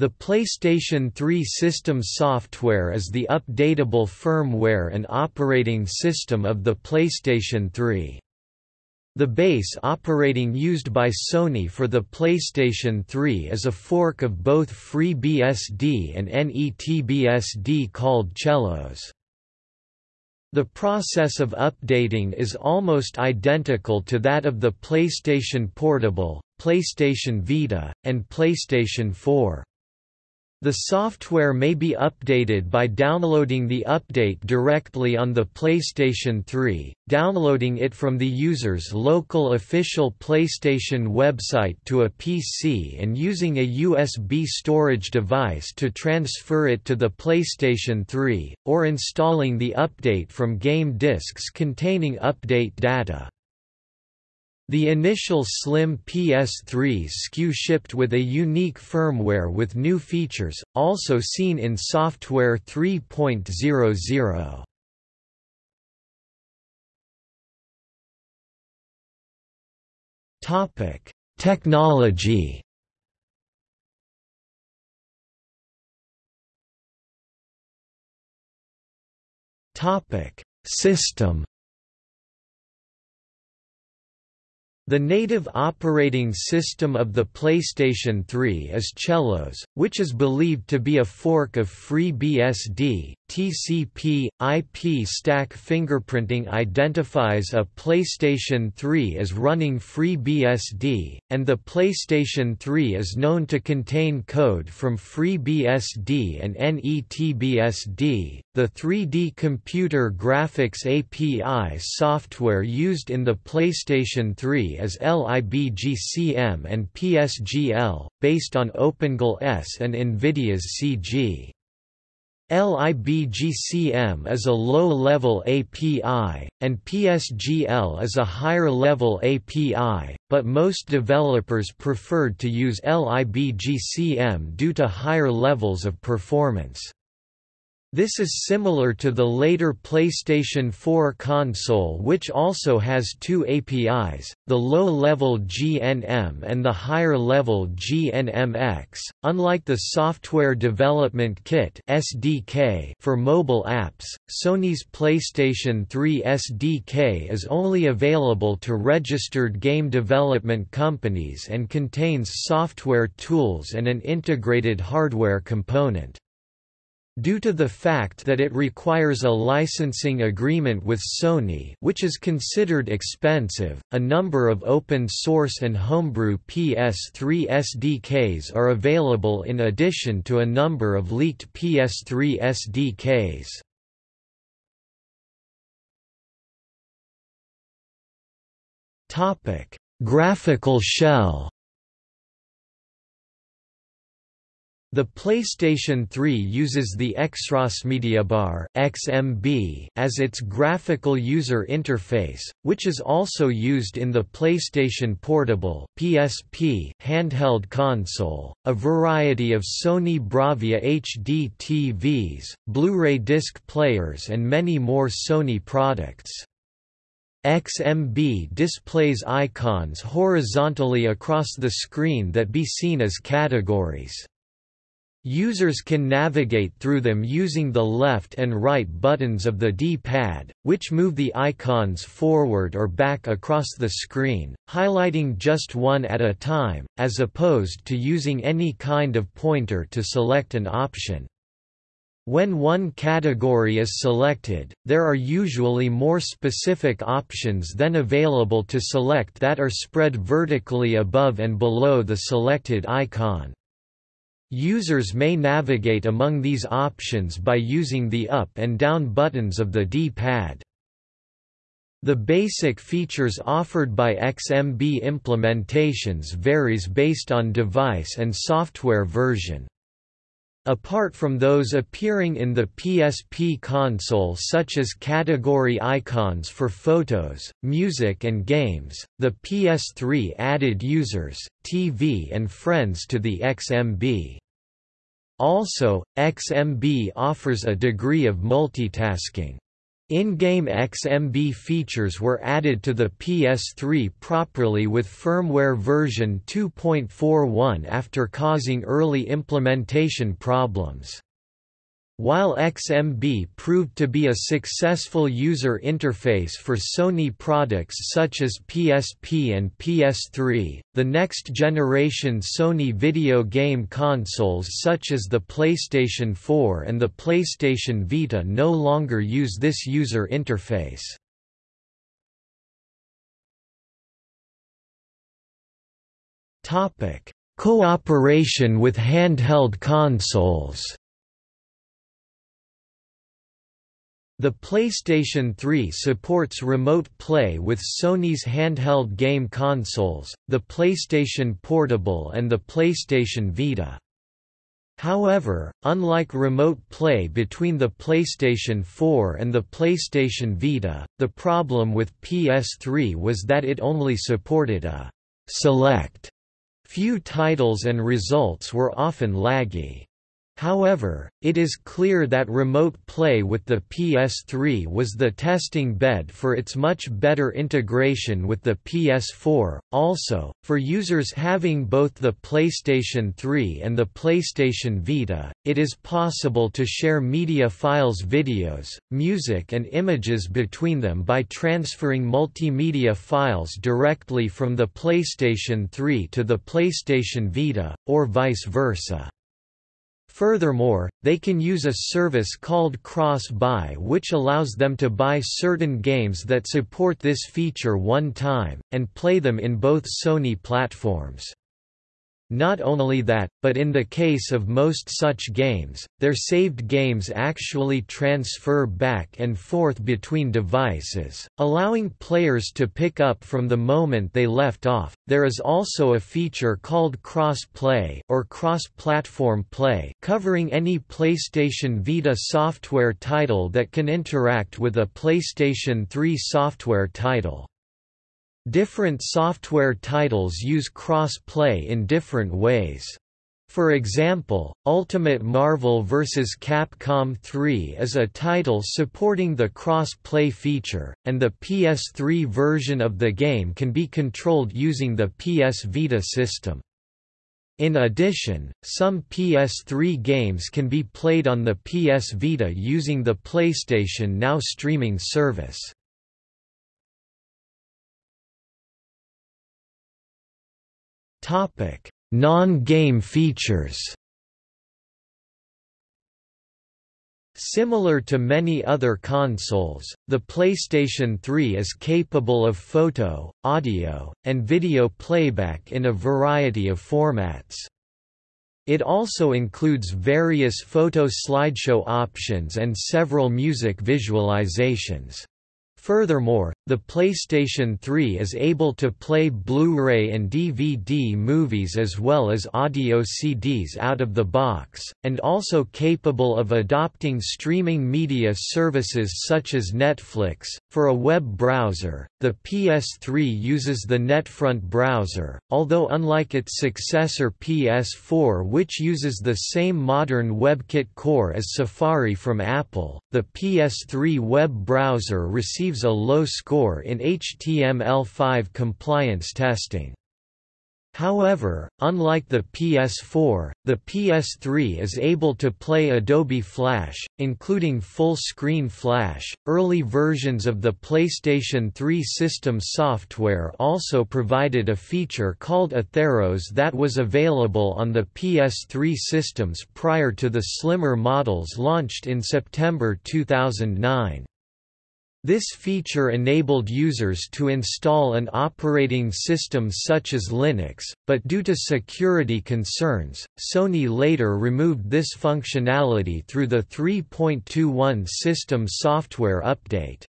The PlayStation 3 system software is the updatable firmware and operating system of the PlayStation 3. The base operating used by Sony for the PlayStation 3 is a fork of both FreeBSD and NETBSD called CellOS. The process of updating is almost identical to that of the PlayStation Portable, PlayStation Vita, and PlayStation 4. The software may be updated by downloading the update directly on the PlayStation 3, downloading it from the user's local official PlayStation website to a PC and using a USB storage device to transfer it to the PlayStation 3, or installing the update from game disks containing update data. The initial slim PS3 SKU shipped with a unique firmware with new features, also seen in Software 3.00. Topic: Technology. Topic: System. The native operating system of the PlayStation 3 is CellOS, which is believed to be a fork of FreeBSD. TCP IP stack fingerprinting identifies a PlayStation 3 as running FreeBSD, and the PlayStation 3 is known to contain code from FreeBSD and NETBSD. The 3D computer graphics API software used in the PlayStation 3 is LIBGCM and PSGL, based on OpenGL-ES and NVIDIA's CG. LIBGCM is a low-level API, and PSGL is a higher-level API, but most developers preferred to use LIBGCM due to higher levels of performance. This is similar to the later PlayStation 4 console which also has two APIs, the low-level GNM and the higher-level GNMX. Unlike the Software Development Kit (SDK) for mobile apps, Sony's PlayStation 3 SDK is only available to registered game development companies and contains software tools and an integrated hardware component. Due to the fact that it requires a licensing agreement with Sony which is considered expensive, a number of open-source and homebrew PS3 SDKs are available in addition to a number of leaked PS3 SDKs. Graphical shell The PlayStation 3 uses the XROSmediaBar (XMB) as its graphical user interface, which is also used in the PlayStation Portable (PSP) handheld console, a variety of Sony Bravia HD TVs, Blu-ray disc players and many more Sony products. XMB displays icons horizontally across the screen that be seen as categories. Users can navigate through them using the left and right buttons of the D-pad, which move the icons forward or back across the screen, highlighting just one at a time, as opposed to using any kind of pointer to select an option. When one category is selected, there are usually more specific options then available to select that are spread vertically above and below the selected icon. Users may navigate among these options by using the up and down buttons of the D-pad. The basic features offered by XMB implementations varies based on device and software version. Apart from those appearing in the PSP console such as category icons for photos, music and games, the PS3 added users, TV and friends to the XMB. Also, XMB offers a degree of multitasking. In-game XMB features were added to the PS3 properly with firmware version 2.41 after causing early implementation problems. While XMB proved to be a successful user interface for Sony products such as PSP and PS3, the next generation Sony video game consoles such as the PlayStation 4 and the PlayStation Vita no longer use this user interface. Cooperation with handheld consoles The PlayStation 3 supports remote play with Sony's handheld game consoles, the PlayStation Portable and the PlayStation Vita. However, unlike remote play between the PlayStation 4 and the PlayStation Vita, the problem with PS3 was that it only supported a select few titles and results were often laggy. However, it is clear that remote play with the PS3 was the testing bed for its much better integration with the PS4. Also, for users having both the PlayStation 3 and the PlayStation Vita, it is possible to share media files, videos, music, and images between them by transferring multimedia files directly from the PlayStation 3 to the PlayStation Vita, or vice versa. Furthermore, they can use a service called Cross-Buy which allows them to buy certain games that support this feature one time, and play them in both Sony platforms. Not only that, but in the case of most such games, their saved games actually transfer back and forth between devices, allowing players to pick up from the moment they left off. There is also a feature called cross-play or cross-platform play, covering any PlayStation Vita software title that can interact with a PlayStation 3 software title. Different software titles use cross-play in different ways. For example, Ultimate Marvel vs. Capcom 3 is a title supporting the cross-play feature, and the PS3 version of the game can be controlled using the PS Vita system. In addition, some PS3 games can be played on the PS Vita using the PlayStation Now streaming service. Topic: Non-game features. Similar to many other consoles, the PlayStation 3 is capable of photo, audio, and video playback in a variety of formats. It also includes various photo slideshow options and several music visualizations. Furthermore, the PlayStation 3 is able to play Blu-ray and DVD movies as well as audio CDs out of the box, and also capable of adopting streaming media services such as Netflix. For a web browser, the PS3 uses the NetFront browser, although unlike its successor PS4 which uses the same modern WebKit core as Safari from Apple, the PS3 web browser receives a low score in HTML5 compliance testing. However, unlike the PS4, the PS3 is able to play Adobe Flash, including full-screen Flash. Early versions of the PlayStation 3 system software also provided a feature called OtherOS that was available on the PS3 systems prior to the slimmer models launched in September 2009. This feature enabled users to install an operating system such as Linux, but due to security concerns, Sony later removed this functionality through the 3.21 system software update.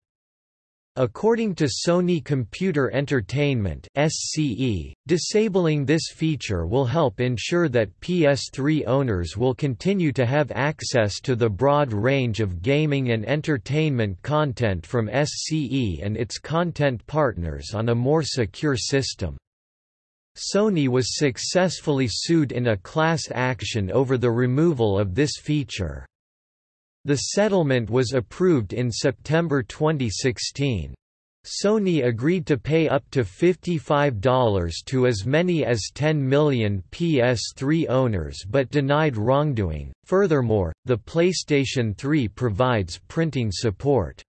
According to Sony Computer Entertainment (SCE), disabling this feature will help ensure that PS3 owners will continue to have access to the broad range of gaming and entertainment content from SCE and its content partners on a more secure system. Sony was successfully sued in a class action over the removal of this feature. The settlement was approved in September 2016. Sony agreed to pay up to $55 to as many as 10 million PS3 owners but denied wrongdoing. Furthermore, the PlayStation 3 provides printing support.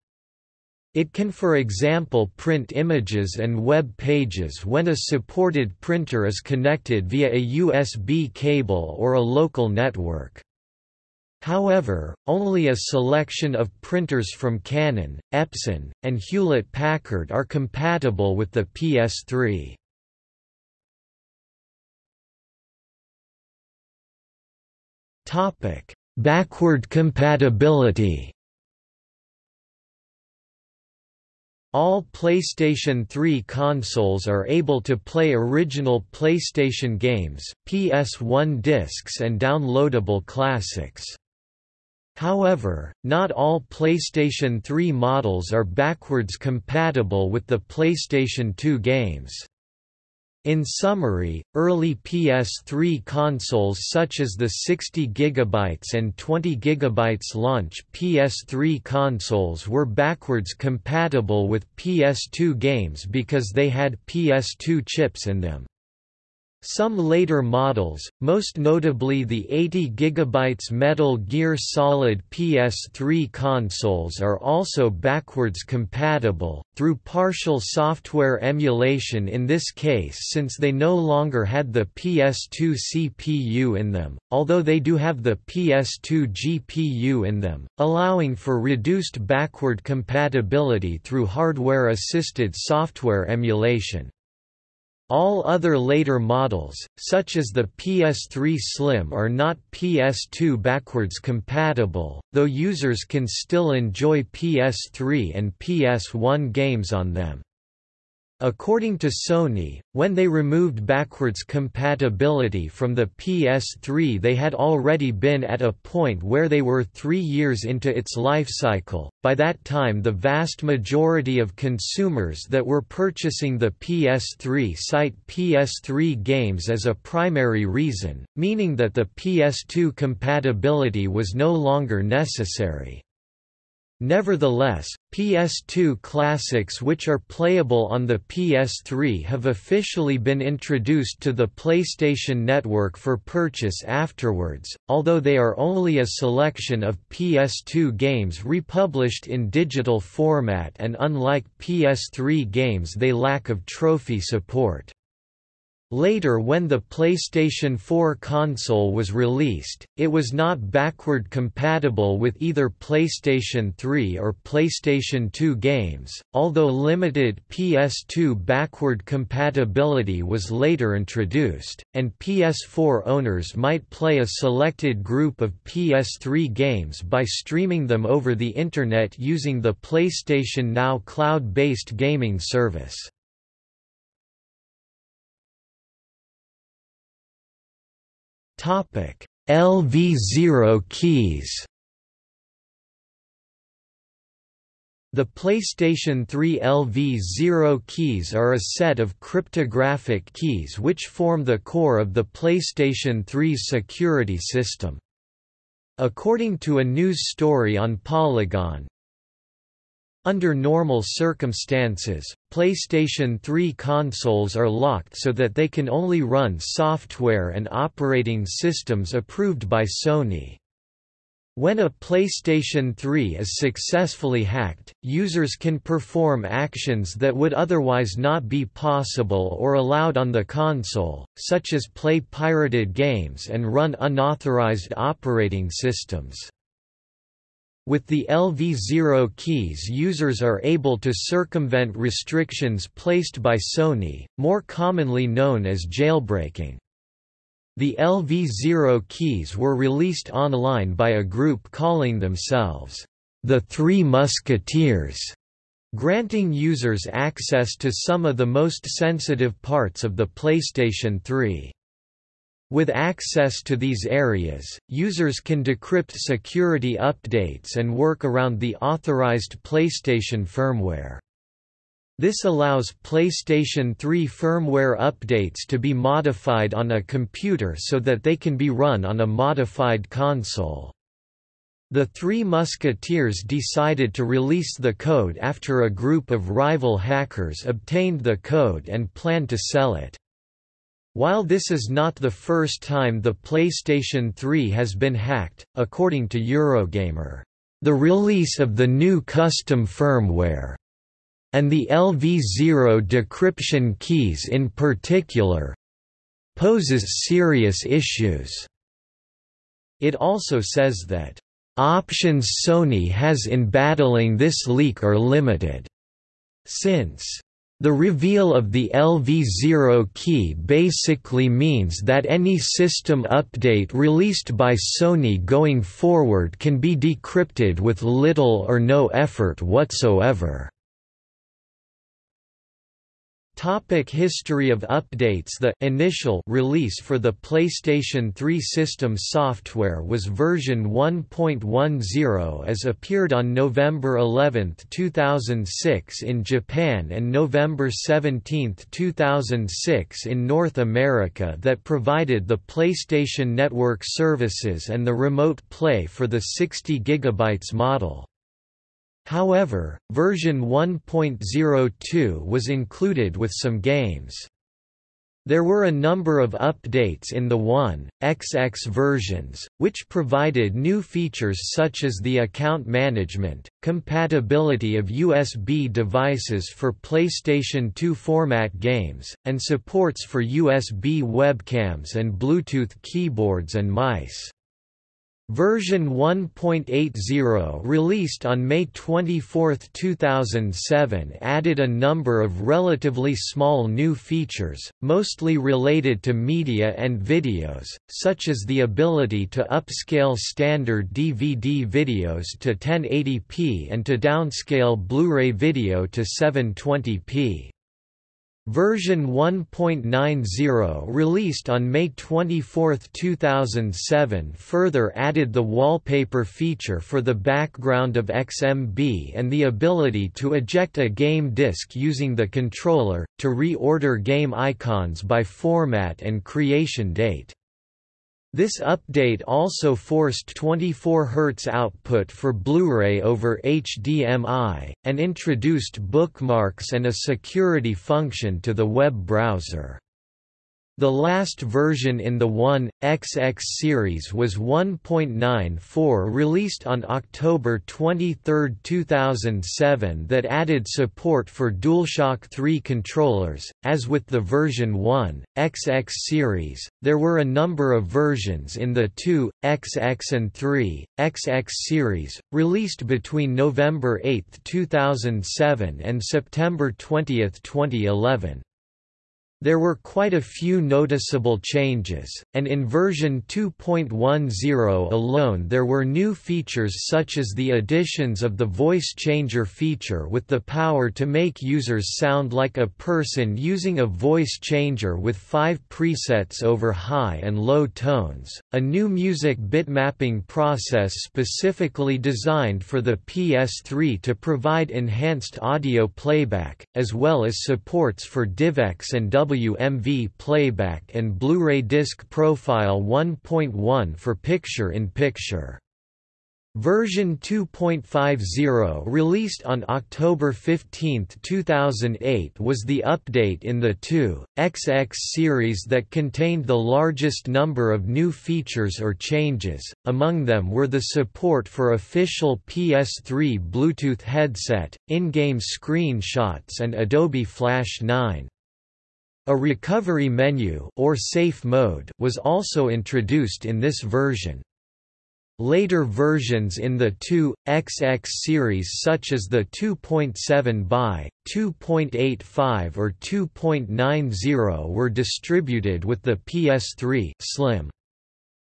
It can for example print images and web pages when a supported printer is connected via a USB cable or a local network. However, only a selection of printers from Canon, Epson, and Hewlett-Packard are compatible with the PS3. Topic: Backward compatibility. All PlayStation 3 consoles are able to play original PlayStation games, PS1 discs and downloadable classics. However, not all PlayStation 3 models are backwards compatible with the PlayStation 2 games. In summary, early PS3 consoles such as the 60 GB and 20 GB launch PS3 consoles were backwards compatible with PS2 games because they had PS2 chips in them. Some later models, most notably the 80 GB Metal Gear Solid PS3 consoles are also backwards compatible, through partial software emulation in this case since they no longer had the PS2 CPU in them, although they do have the PS2 GPU in them, allowing for reduced backward compatibility through hardware-assisted software emulation. All other later models, such as the PS3 Slim are not PS2 backwards compatible, though users can still enjoy PS3 and PS1 games on them. According to Sony, when they removed backwards compatibility from the PS3 they had already been at a point where they were three years into its life cycle. By that time the vast majority of consumers that were purchasing the PS3 cite PS3 games as a primary reason, meaning that the PS2 compatibility was no longer necessary. Nevertheless, PS2 classics which are playable on the PS3 have officially been introduced to the PlayStation Network for purchase afterwards, although they are only a selection of PS2 games republished in digital format and unlike PS3 games they lack of trophy support. Later when the PlayStation 4 console was released, it was not backward compatible with either PlayStation 3 or PlayStation 2 games, although limited PS2 backward compatibility was later introduced, and PS4 owners might play a selected group of PS3 games by streaming them over the Internet using the PlayStation Now cloud-based gaming service. LV0 keys. The PlayStation 3 LV0 keys are a set of cryptographic keys which form the core of the PlayStation 3's security system. According to a news story on Polygon, under normal circumstances, PlayStation 3 consoles are locked so that they can only run software and operating systems approved by Sony. When a PlayStation 3 is successfully hacked, users can perform actions that would otherwise not be possible or allowed on the console, such as play pirated games and run unauthorized operating systems. With the LV0 keys users are able to circumvent restrictions placed by Sony, more commonly known as jailbreaking. The LV0 keys were released online by a group calling themselves, the Three Musketeers, granting users access to some of the most sensitive parts of the PlayStation 3. With access to these areas, users can decrypt security updates and work around the authorized PlayStation firmware. This allows PlayStation 3 firmware updates to be modified on a computer so that they can be run on a modified console. The Three Musketeers decided to release the code after a group of rival hackers obtained the code and planned to sell it. While this is not the first time the PlayStation 3 has been hacked, according to Eurogamer, the release of the new custom firmware and the LV0 decryption keys in particular poses serious issues. It also says that options Sony has in battling this leak are limited, since the reveal of the LV0 key basically means that any system update released by Sony going forward can be decrypted with little or no effort whatsoever. Topic history of updates The initial release for the PlayStation 3 system software was version 1.10 as appeared on November 11, 2006 in Japan and November 17, 2006 in North America that provided the PlayStation Network services and the Remote Play for the 60 GB model. However, version 1.02 was included with some games. There were a number of updates in the 1.xx versions, which provided new features such as the account management, compatibility of USB devices for PlayStation 2 format games, and supports for USB webcams and Bluetooth keyboards and mice. Version 1.80 released on May 24, 2007 added a number of relatively small new features, mostly related to media and videos, such as the ability to upscale standard DVD videos to 1080p and to downscale Blu-ray video to 720p. Version 1.90 released on May 24, 2007 further added the wallpaper feature for the background of XMB and the ability to eject a game disc using the controller, to reorder game icons by format and creation date. This update also forced 24 Hz output for Blu-ray over HDMI, and introduced bookmarks and a security function to the web browser. The last version in the 1.xx series was 1.94 released on October 23, 2007 that added support for DualShock 3 controllers. As with the version 1.xx series, there were a number of versions in the 2.xx and 3.xx series, released between November 8, 2007 and September 20, 2011. There were quite a few noticeable changes, and in version 2.10 alone there were new features such as the additions of the voice changer feature with the power to make users sound like a person using a voice changer with five presets over high and low tones, a new music bitmapping process specifically designed for the PS3 to provide enhanced audio playback, as well as supports for DivX and W WMV playback and Blu-ray disc profile 1.1 for picture-in-picture. Version 2.50 released on October 15, 2008 was the update in the 2.xx series that contained the largest number of new features or changes, among them were the support for official PS3 Bluetooth headset, in-game screenshots and Adobe Flash 9. A recovery menu or safe mode was also introduced in this version. Later versions in the 2.xx series such as the 2.7 by, 2.85 or 2.90 were distributed with the PS3 Slim.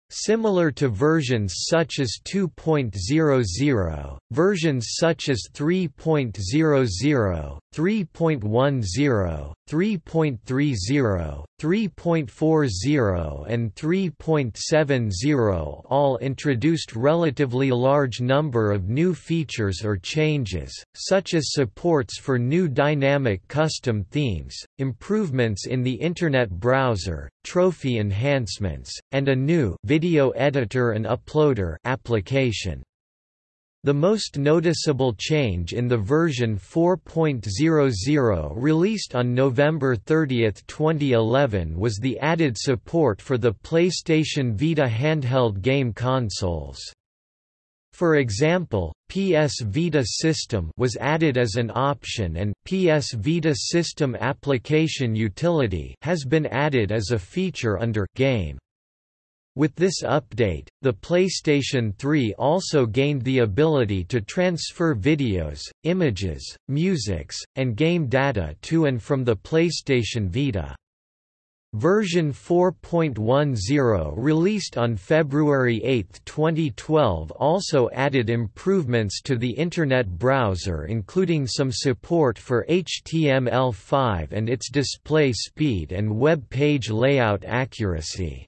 Similar to versions such as 2.00, versions such as 3.00, 3.10, 3.30, 3.40 and 3.70 all introduced relatively large number of new features or changes, such as supports for new dynamic custom themes, improvements in the Internet browser, trophy enhancements, and a new video editor and uploader application. The most noticeable change in the version 4.00 released on November 30, 2011 was the added support for the PlayStation Vita handheld game consoles. For example, PS Vita System was added as an option and PS Vita System Application Utility has been added as a feature under Game. With this update, the PlayStation 3 also gained the ability to transfer videos, images, musics, and game data to and from the PlayStation Vita. Version 4.10 released on February 8, 2012 also added improvements to the Internet browser including some support for HTML5 and its display speed and web page layout accuracy.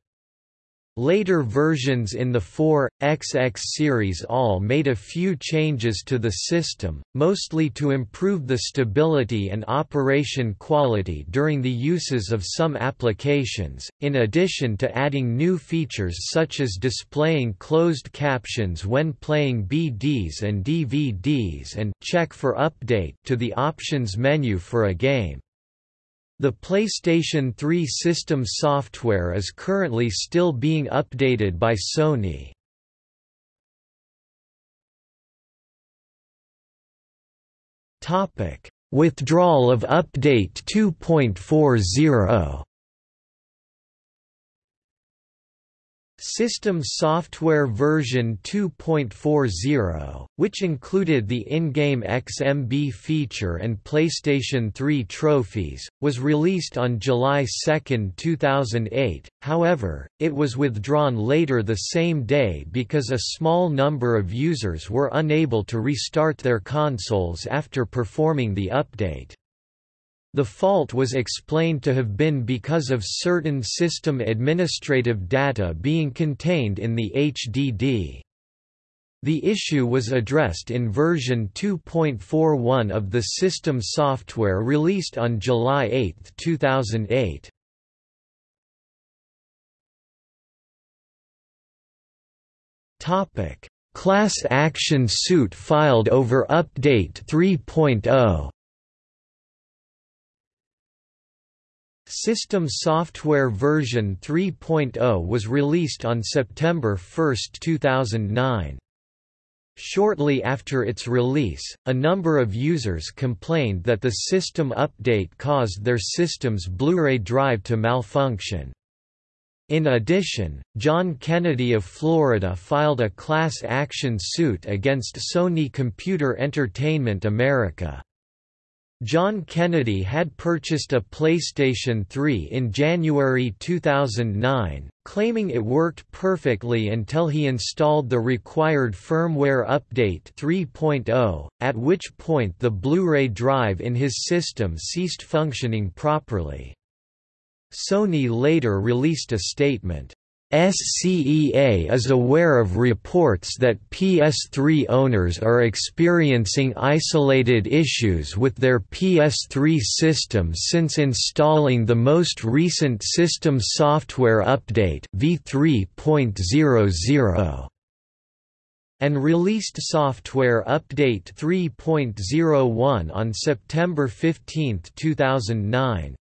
Later versions in the 4XX series all made a few changes to the system, mostly to improve the stability and operation quality during the uses of some applications, in addition to adding new features such as displaying closed captions when playing BDs and DVDs and check for update to the options menu for a game. The PlayStation 3 system software is currently still being updated by Sony. Topic: Withdrawal of Update 2.40 System Software version 2.40, which included the in-game XMB feature and PlayStation 3 trophies, was released on July 2, 2008, however, it was withdrawn later the same day because a small number of users were unable to restart their consoles after performing the update. The fault was explained to have been because of certain system administrative data being contained in the HDD. The issue was addressed in version 2.41 of the system software released on July 8, 2008. Topic: Class action suit filed over update 3.0. System Software version 3.0 was released on September 1, 2009. Shortly after its release, a number of users complained that the system update caused their system's Blu-ray drive to malfunction. In addition, John Kennedy of Florida filed a class action suit against Sony Computer Entertainment America. John Kennedy had purchased a PlayStation 3 in January 2009, claiming it worked perfectly until he installed the required firmware update 3.0, at which point the Blu-ray drive in his system ceased functioning properly. Sony later released a statement, SCEA is aware of reports that PS3 owners are experiencing isolated issues with their PS3 system since installing the most recent system software update v3.00 and released software update 3.01 on September 15, 2009.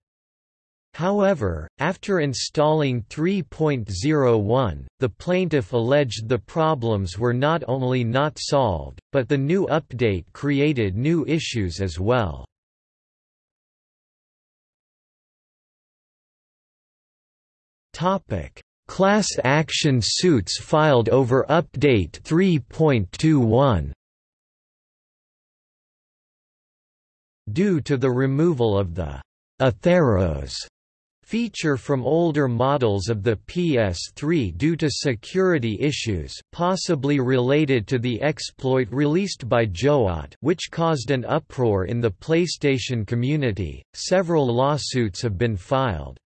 However, after installing 3.01, the plaintiff alleged the problems were not only not solved, but the new update created new issues as well. Class action suits filed over Update 3.21 Due to the removal of the OtherOS feature from older models of the PS3 due to security issues possibly related to the exploit released by geohot which caused an uproar in the PlayStation community. Several lawsuits have been filed.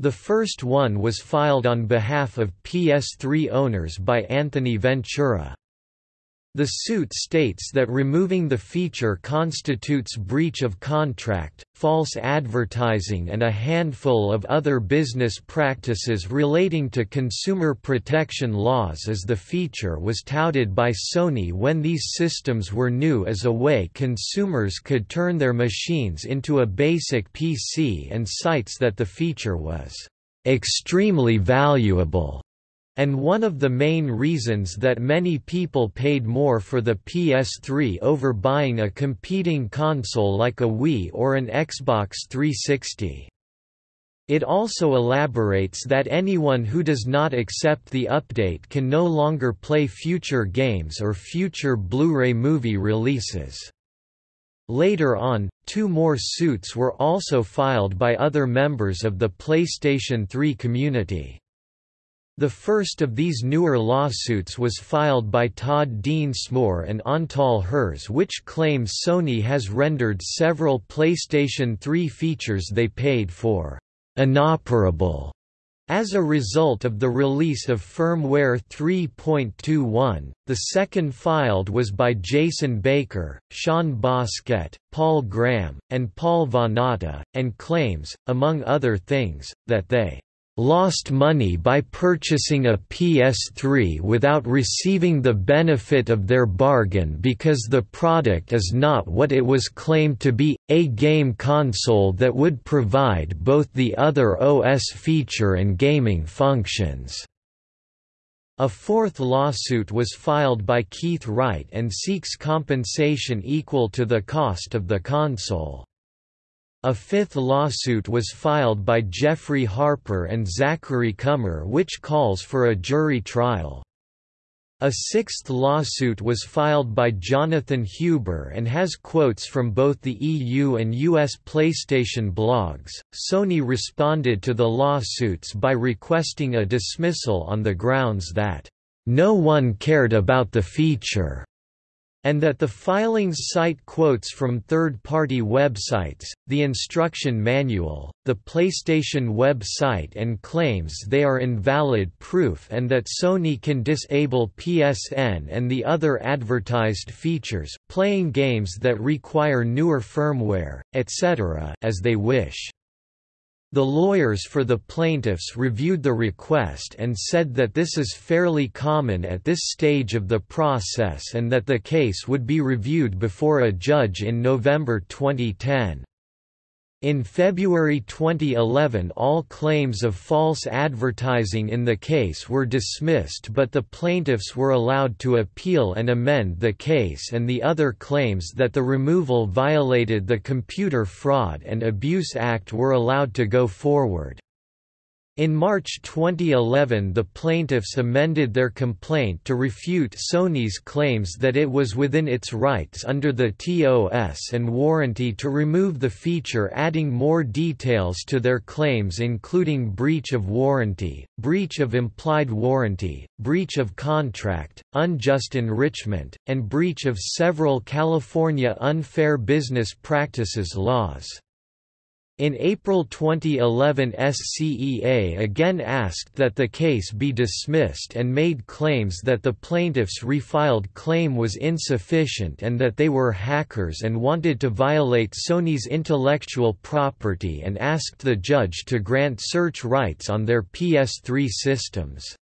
The first one was filed on behalf of PS3 owners by Anthony Ventura. The suit states that removing the feature constitutes breach of contract, false advertising and a handful of other business practices relating to consumer protection laws as the feature was touted by Sony when these systems were new as a way consumers could turn their machines into a basic PC and cites that the feature was extremely valuable and one of the main reasons that many people paid more for the PS3 over buying a competing console like a Wii or an Xbox 360. It also elaborates that anyone who does not accept the update can no longer play future games or future Blu-ray movie releases. Later on, two more suits were also filed by other members of the PlayStation 3 community. The first of these newer lawsuits was filed by Todd Densmore and Antal Herz which claims Sony has rendered several PlayStation 3 features they paid for inoperable as a result of the release of firmware 3.21, the second filed was by Jason Baker, Sean Boskett, Paul Graham, and Paul Vanatta, and claims, among other things, that they lost money by purchasing a PS3 without receiving the benefit of their bargain because the product is not what it was claimed to be, a game console that would provide both the other OS feature and gaming functions. A fourth lawsuit was filed by Keith Wright and seeks compensation equal to the cost of the console. A fifth lawsuit was filed by Jeffrey Harper and Zachary Kummer which calls for a jury trial. A sixth lawsuit was filed by Jonathan Huber and has quotes from both the EU and US PlayStation blogs. Sony responded to the lawsuits by requesting a dismissal on the grounds that, no one cared about the feature and that the filings cite quotes from third-party websites, the instruction manual, the PlayStation website and claims they are invalid proof and that Sony can disable PSN and the other advertised features playing games that require newer firmware, etc. as they wish. The lawyers for the plaintiffs reviewed the request and said that this is fairly common at this stage of the process and that the case would be reviewed before a judge in November 2010. In February 2011 all claims of false advertising in the case were dismissed but the plaintiffs were allowed to appeal and amend the case and the other claims that the removal violated the Computer Fraud and Abuse Act were allowed to go forward. In March 2011 the plaintiffs amended their complaint to refute Sony's claims that it was within its rights under the TOS and warranty to remove the feature adding more details to their claims including breach of warranty, breach of implied warranty, breach of contract, unjust enrichment, and breach of several California unfair business practices laws. In April 2011 SCEA again asked that the case be dismissed and made claims that the plaintiffs' refiled claim was insufficient and that they were hackers and wanted to violate Sony's intellectual property and asked the judge to grant search rights on their PS3 systems.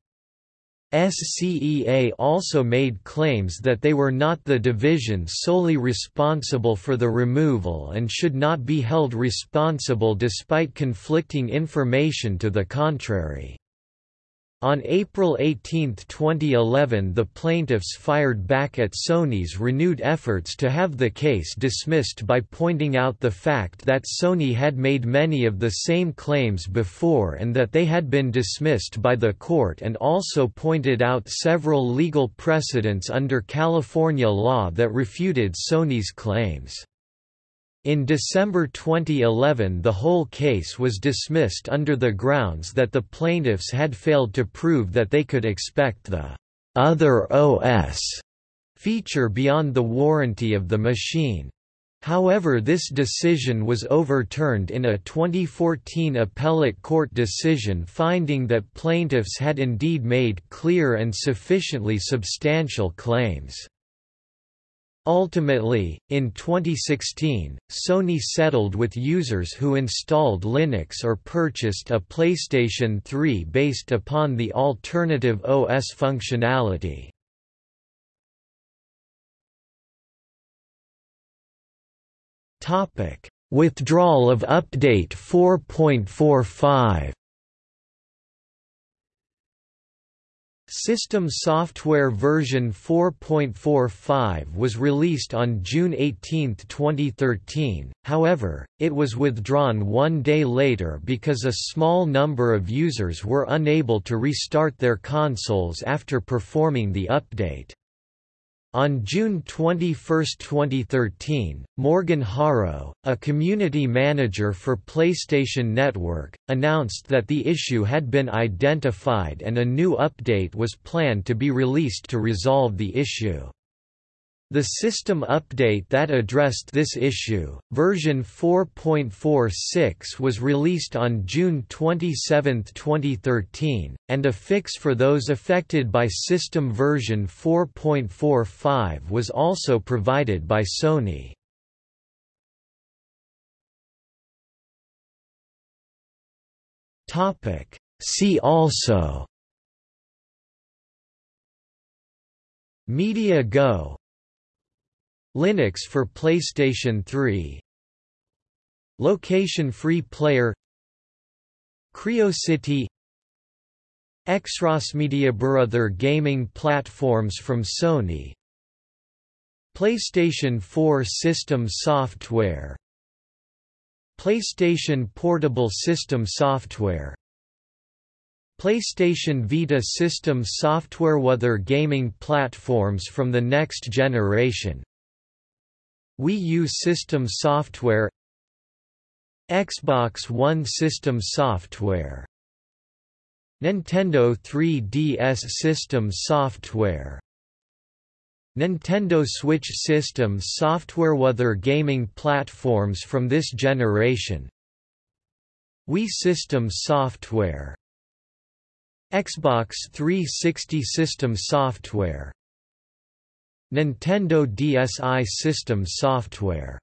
SCEA also made claims that they were not the division solely responsible for the removal and should not be held responsible despite conflicting information to the contrary. On April 18, 2011 the plaintiffs fired back at Sony's renewed efforts to have the case dismissed by pointing out the fact that Sony had made many of the same claims before and that they had been dismissed by the court and also pointed out several legal precedents under California law that refuted Sony's claims. In December 2011 the whole case was dismissed under the grounds that the plaintiffs had failed to prove that they could expect the «other OS» feature beyond the warranty of the machine. However this decision was overturned in a 2014 appellate court decision finding that plaintiffs had indeed made clear and sufficiently substantial claims. Ultimately, in 2016, Sony settled with users who installed Linux or purchased a PlayStation 3 based upon the alternative OS functionality. Withdrawal of Update 4.45 System software version 4.45 was released on June 18, 2013, however, it was withdrawn one day later because a small number of users were unable to restart their consoles after performing the update. On June 21, 2013, Morgan Haro, a community manager for PlayStation Network, announced that the issue had been identified and a new update was planned to be released to resolve the issue. The system update that addressed this issue, version 4.46 was released on June 27, 2013, and a fix for those affected by system version 4.45 was also provided by Sony. See also Media Go Linux for PlayStation 3 Location-free player. CryoCity Media Brother gaming platforms from Sony. PlayStation 4 system software. PlayStation Portable System Software. PlayStation Vita system software Other gaming platforms from the next generation Wii U system software Xbox One system software Nintendo 3DS system software Nintendo Switch system software. Other gaming platforms from this generation Wii system software Xbox 360 system software Nintendo DSi system software